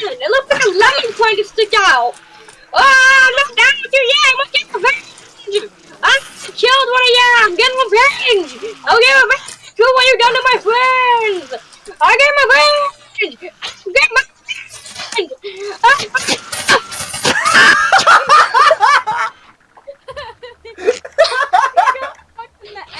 It looks like a lemon trying to stick out. Ah, look down with you, yeah, I'm gonna get revenge. I killed one of you, I'm getting revenge. I'll get revenge Do what you done to my friends. I get revenge. Get my revenge. Ah,